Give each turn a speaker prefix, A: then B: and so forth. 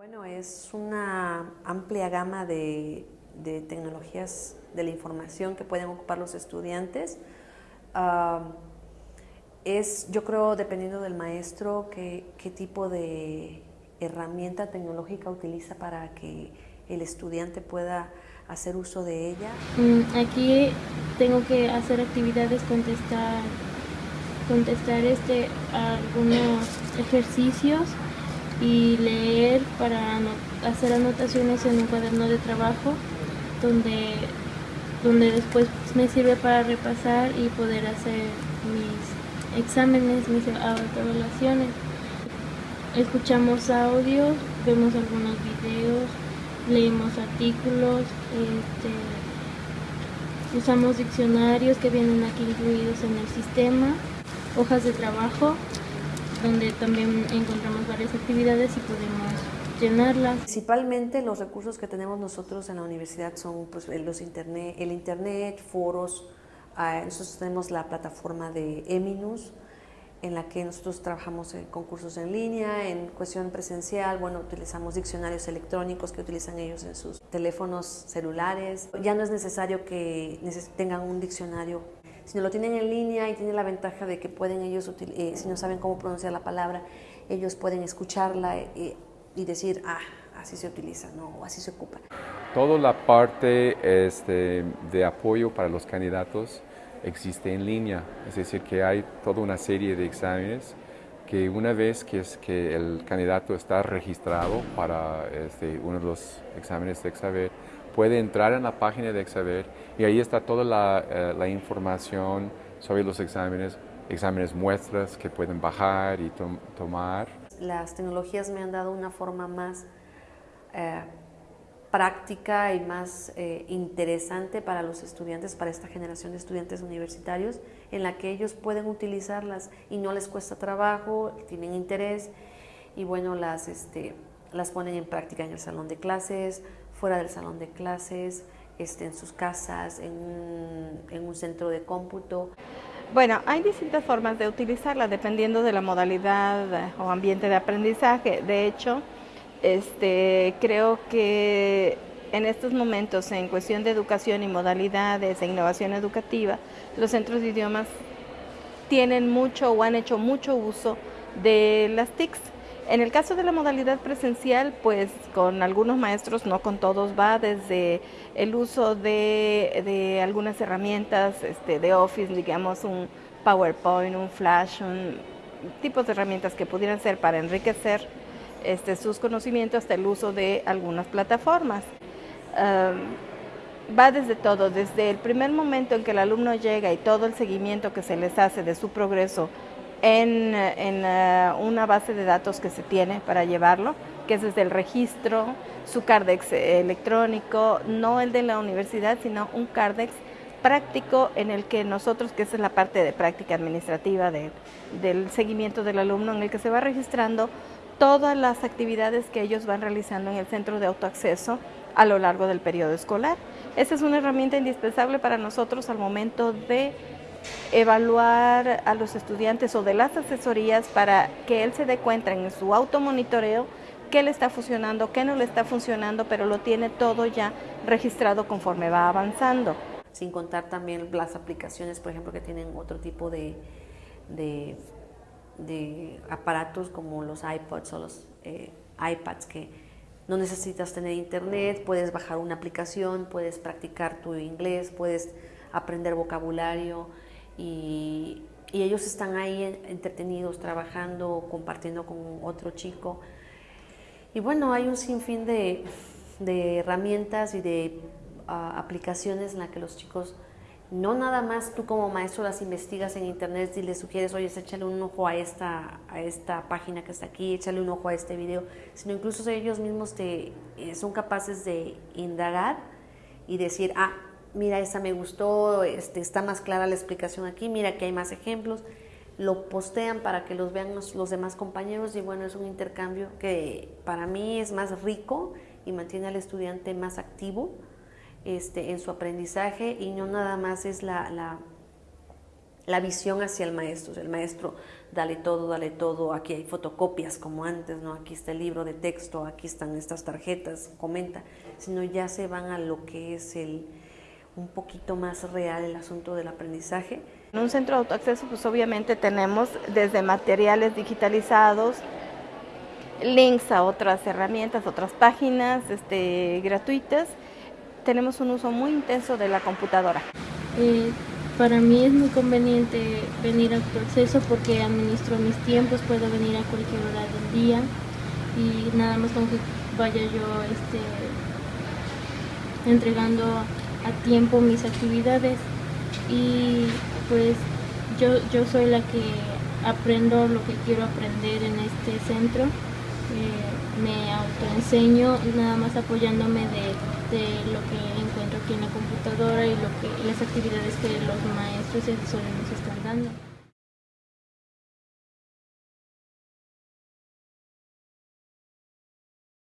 A: Bueno, es una amplia gama de, tecnologías de la información que pueden ocupar los estudiantes. es, yo creo, dependiendo del maestro, qué, qué tipo de herramienta tecnológica utiliza para que el estudiante pueda hacer uso de ella.
B: Mm, aquí tengo que hacer actividades, contestar, contestar este, algunos ejercicios y leer para hacer anotaciones en un cuaderno de trabajo donde, donde después me sirve para repasar y poder hacer mis exámenes, mis evaluaciones. Escuchamos audios, vemos algunos videos, leemos artículos, este, usamos diccionarios que vienen aquí incluidos en el sistema, hojas de trabajo, donde también encontramos varias actividades y podemos llenarlas.
A: Principalmente los recursos que tenemos nosotros en la universidad son pues, los internet, el internet, foros, ah, nosotros tenemos la plataforma de Eminus, en la que nosotros trabajamos en concursos en línea, en cuestión presencial, bueno, utilizamos diccionarios electrónicos que utilizan ellos en sus teléfonos celulares. Ya no es necesario que tengan un diccionario, sino lo tienen en línea y tienen la ventaja de que pueden ellos, eh, si no saben cómo pronunciar la palabra, ellos pueden escucharla eh, y decir, ah, así se utiliza, no, así se ocupa.
C: Toda la parte este, de apoyo para los candidatos existe en línea, es decir, que hay toda una serie de exámenes que una vez que, es que el candidato está registrado para este, uno de los exámenes de Exaver, puede entrar en la página de Exaver y ahí está toda la, eh, información sobre los exámenes, exámenes muestras que pueden bajar y tomar.
A: Las tecnologías me han dado una forma más eh, práctica y más eh, interesante para los estudiantes, para esta generación de estudiantes universitarios, en la que ellos pueden utilizarlas y no les cuesta trabajo, tienen interés y bueno, las, este, las ponen en práctica en el salón de clases, fuera del salón de clases, este, en sus casas, en un, en un centro de cómputo.
D: Bueno, hay distintas formas de utilizarla dependiendo de la modalidad eh, o ambiente de aprendizaje. De hecho, este, creo que en estos momentos, en cuestión de educación y modalidades e innovación educativa, los centros de idiomas tienen mucho o han hecho mucho uso de las TICs. En el caso de la modalidad presencial, pues con algunos maestros, no con todos, va desde el uso de, algunas herramientas este, de Office, digamos un PowerPoint, un Flash, un, tipos de herramientas que pudieran ser para enriquecer este, sus conocimientos hasta el uso de algunas plataformas. va desde todo, desde el primer momento en que el alumno llega y todo el seguimiento que se les hace de su progreso en, eh, una base de datos que se tiene para llevarlo, que es desde el registro, su CARDEX electrónico, no el de la universidad, sino un CARDEX práctico en el que nosotros, que esa es la parte de práctica administrativa del seguimiento del alumno, en el que se va registrando todas las actividades que ellos van realizando en el centro de autoacceso a lo largo del periodo escolar. Esa es una herramienta indispensable para nosotros al momento de evaluar a los estudiantes o de las asesorías para que él se dé cuenta en su automonitoreo qué le está funcionando, qué no le está funcionando, pero lo tiene todo ya registrado conforme va avanzando.
A: Sin contar también las aplicaciones, por ejemplo, que tienen otro tipo de de aparatos como los iPods o los eh, iPads que no necesitas tener internet, puedes bajar una aplicación, puedes practicar tu inglés, puedes aprender vocabulario y, ellos están ahí entretenidos, trabajando, compartiendo con otro chico. Y bueno, hay un sinfín de, herramientas y de ah, aplicaciones en las que los chicos no nada más tú como maestro las investigas en internet y le sugieres, oye, échale un ojo a esta, a esta página que está aquí, échale un ojo a este video, sino incluso ellos mismos te, eh, son capaces de indagar y decir, ah, mira, esta me gustó, este, está más clara la explicación aquí, mira que hay más ejemplos, lo postean para que los vean los, los demás compañeros y bueno, es un intercambio que para mí es más rico y mantiene al estudiante más activo este, en su aprendizaje y no nada más es la, la visión hacia el maestro. El maestro, dale todo, dale todo, aquí hay fotocopias como antes, ¿no? Aquí está el libro de texto, aquí están estas tarjetas, comenta, sino ya se van a lo que es el un poquito más real el asunto del aprendizaje.
D: En un centro de autoacceso, pues obviamente tenemos desde materiales digitalizados, links a otras herramientas, otras páginas este, gratuitas. Tenemos un uso muy intenso de la computadora.
B: Eh, para mí es muy conveniente venir a autoacceso porque administro mis tiempos, puedo venir a cualquier hora del día y nada más con que vaya yo este, entregando a tiempo mis actividades y pues yo, yo soy la que aprendo lo que quiero aprender en este centro, eh, me autoenseño nada más apoyándome de, de, lo que encuentro aquí en la computadora y lo que, las actividades que los maestros y asesores nos están dando.